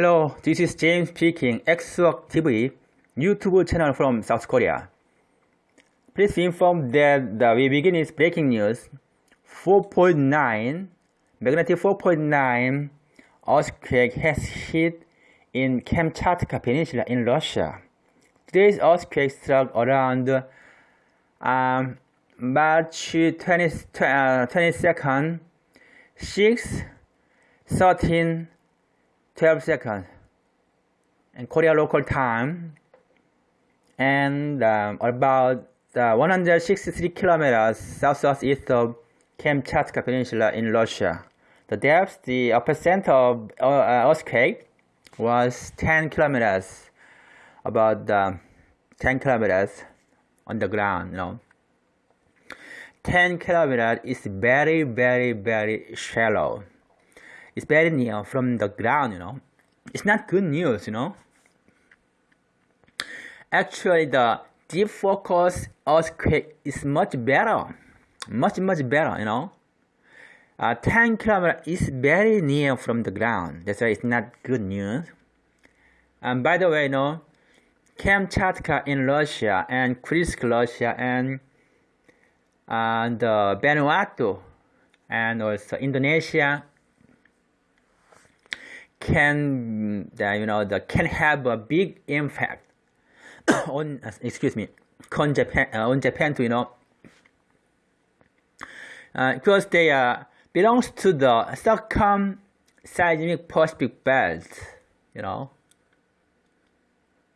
Hello, this is James speaking, Xwork TV, YouTube channel from South Korea. Please inform that the we begin is breaking news. 4.9, magnitude 4.9 earthquake has hit in Kamchatka Peninsula in Russia. Today's earthquake struck around um, March 20, uh, 22nd, 6, 13, 12 seconds in Korea local time and um, about uh, 163 kilometers south-southeast of Kamchatka Peninsula in Russia. The depth, the epicenter of uh, earthquake was 10 kilometers, about uh, 10 kilometers on the ground, you know. 10 kilometers is very, very, very shallow it's very near from the ground, you know. It's not good news, you know. Actually, the deep focus earthquake is much better, much, much better, you know. Uh, 10 kilometers is very near from the ground. That's why it's not good news. And by the way, you know, Kamchatka in Russia and Kursk, Russia and and uh, Vanuatu and also Indonesia can uh, you know the can have a big impact on uh, excuse me on Japan uh, on Japan to you know uh, because they uh, belongs to the circum-seismic Pacific belt you know.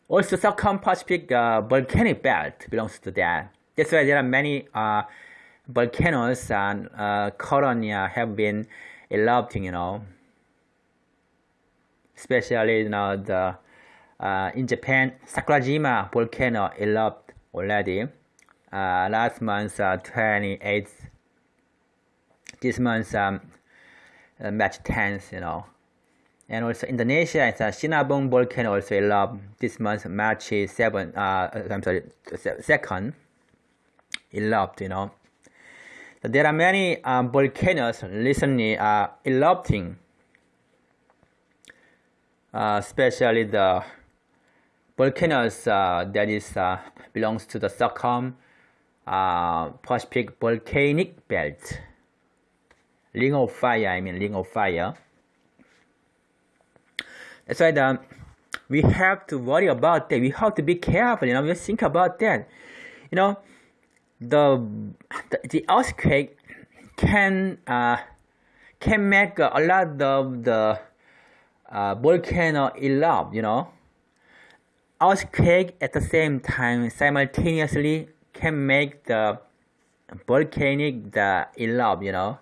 Also circum-Pacific uh, volcanic belt belongs to that that's why there are many uh, volcanoes and uh, colony have been erupting you know especially you the uh, in Japan Sakurajima volcano erupted already uh, last month uh, 28th this month um, uh, March 10th you know. And also Indonesia it's a Sinabung volcano also erupted this month March 7 uh, I'm sorry 2nd erupted you know. So there are many um, volcanoes recently uh, erupting. uh, especially the volcanoes uh, that is uh, belongs to the uh, Pacific volcanic belt. Ring of fire, I mean ring of fire. That's why the, we have to worry about that. We have to be careful. You know, we think about that. You know, the the, the earthquake can uh, can make a lot of the uh, volcano erupt, you know. Earthquake at the same time simultaneously can make the volcanic the erupt, you know.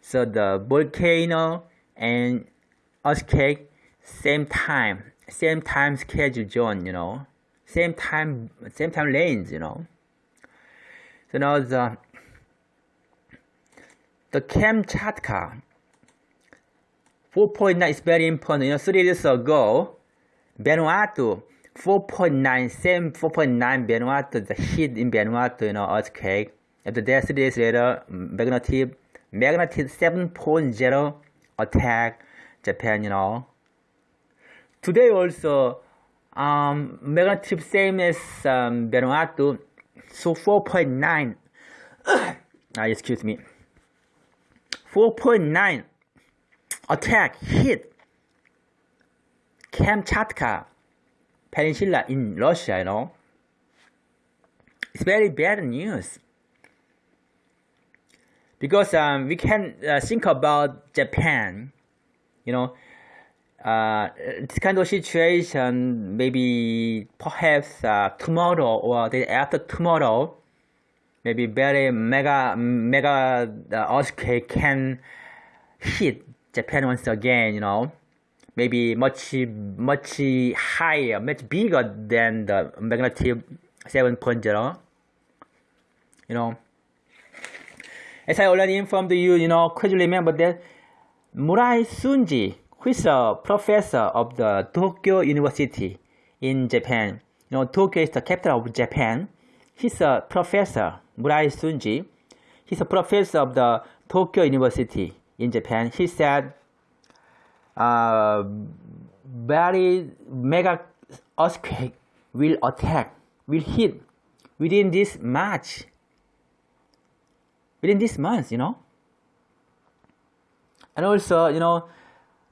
So the volcano and earthquake same time, same time schedule zone, you know. Same time, same time lanes, you know. So now the the Kamchatka 4.9 is very important. You know, three years ago, Vanuatu, 4.9, same 4.9 Vanuatu, the heat in Vanuatu, you know, earthquake. After that, three days later, magnitude, magnitude 7.0 attack Japan, you know. Today also, um, magnitude same as um, Vanuatu, so 4.9, ah, excuse me, 4.9 attack hit Kamchatka Peninsula in Russia, you know. It's very bad news. Because um, we can uh, think about Japan, you know, uh, this kind of situation, maybe perhaps uh, tomorrow or the day after tomorrow, maybe very mega mega uh, earthquake can hit Japan once again, you know, maybe much much higher, much bigger than the magnitude 7.0. You know, as I already informed you, you know, could you remember that Murai Sunji, who is a professor of the Tokyo University in Japan, you know, Tokyo is the capital of Japan. He's a professor, Murai Sunji. He's a professor of the Tokyo University in Japan, he said uh, very mega earthquake will attack, will hit within this March, within this month, you know. And also, you know,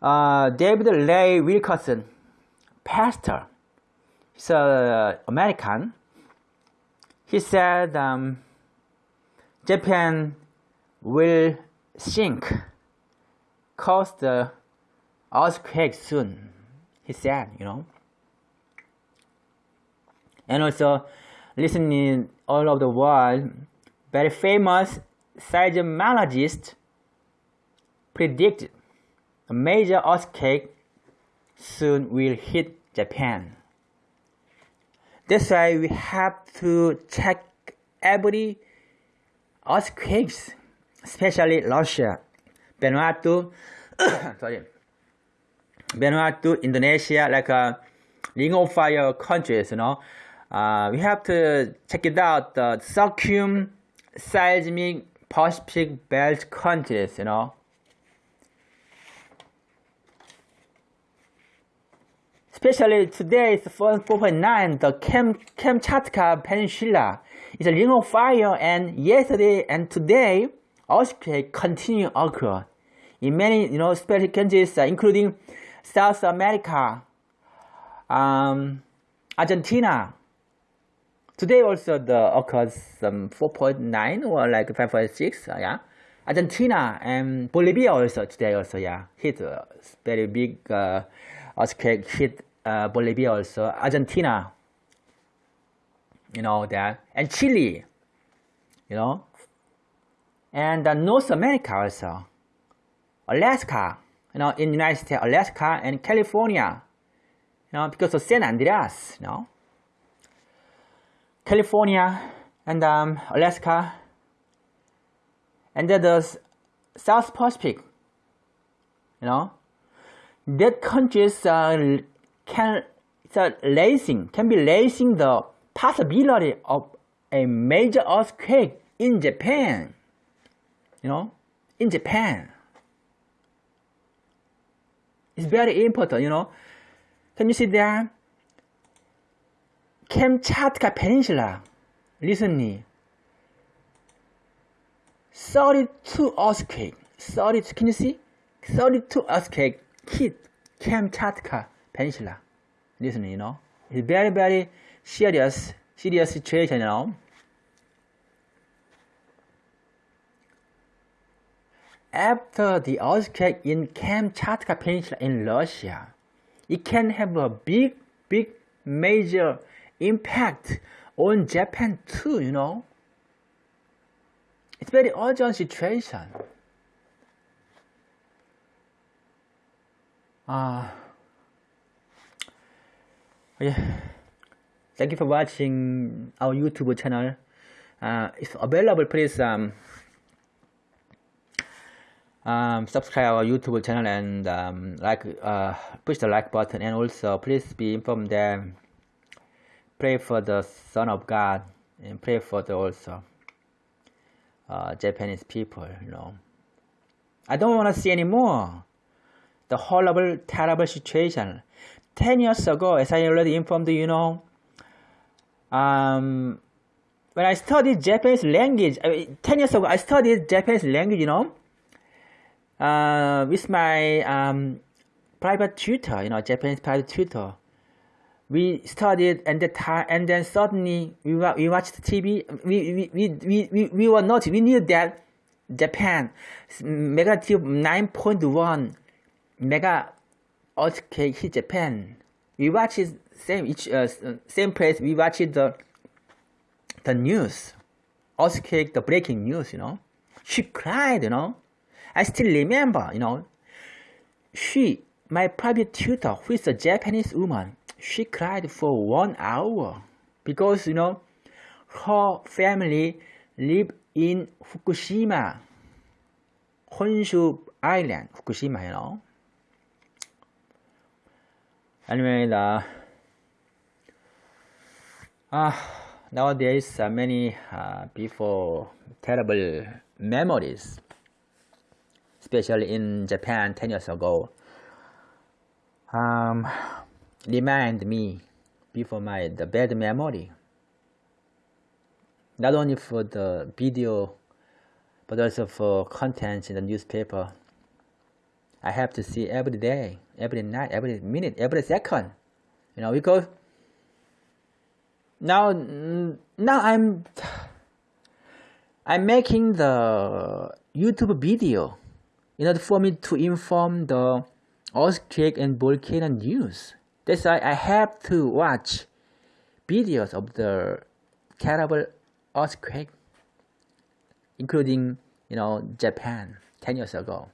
uh, David Ray Wilkerson, pastor, he's a American. He said um, Japan will sink, cause the earthquake soon. He said, you know. And also, listening all over the world, very famous seismologist predicted a major earthquake soon will hit Japan. That's why we have to check every earthquakes, especially Russia, Vanuatu, sorry, Vanuatu, Indonesia, like a uh, ring of fire countries, you know. Uh, we have to check it out, the circum seismic Pacific belt countries, you know. Especially today, it's 4.9, the Kam Kamchatka Peninsula is a ring of fire, and yesterday and today, earthquake continue occur in many, you know, special countries, uh, including South America, um, Argentina. Today also the occurs um, 4.9 or like 5.6, uh, yeah. Argentina and Bolivia also today also, yeah, hit very big uh, earthquake hit uh, Bolivia also, Argentina, you know that, and Chile, you know, and uh, North America also, Alaska, you know, in United States, Alaska and California, you know, because of San Andreas, you know, California and um, Alaska, and then the South Pacific, you know, that countries uh, can so raising can be raising the possibility of a major earthquake in Japan. You know, in Japan. It's very important, you know. Can you see there? Kamchatka Peninsula recently 32 earthquake 32 can you see 32 earthquake hit Kamchatka peninsula. Listen, you know, it's very, very serious, serious situation, you know. After the earthquake in Kamchatka Peninsula in Russia, it can have a big, big, major impact on Japan too, you know. It's very urgent situation. Uh, yeah thank you for watching our youtube channel uh, it's available please um, um, subscribe our youtube channel and um, like uh, push the like button and also please be informed that pray for the son of god and pray for the also uh, japanese people you know. I don't want to see anymore the horrible terrible situation. 10 years ago, as I already informed you know, um, when I studied Japanese language, I mean, 10 years ago, I studied Japanese language, you know, uh, with my um, private tutor, you know, Japanese private tutor. We studied and the time, and then suddenly we, we watched TV. We, we, we, we, we were not, we knew that Japan, negative 9.1 mega earthquake hit Japan. We watched same each uh, same place. We watched the the news, earthquake, the breaking news. You know, she cried. You know, I still remember. You know, she my private tutor, who is a Japanese woman, she cried for one hour because you know her family live in Fukushima, Honshu Island, Fukushima. You know anyway the uh, nowadays uh, many uh, terrible memories especially in Japan 10 years ago um, remind me before my the bad memory. Not only for the video, but also for content in the newspaper. I have to see every day, every night, every minute, every second. You know, because now now I'm I'm making the YouTube video in order for me to inform the earthquake and volcano news. That's why I have to watch videos of the terrible earthquake, including you know Japan 10 years ago.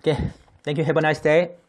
Okay, thank you. Have a nice day.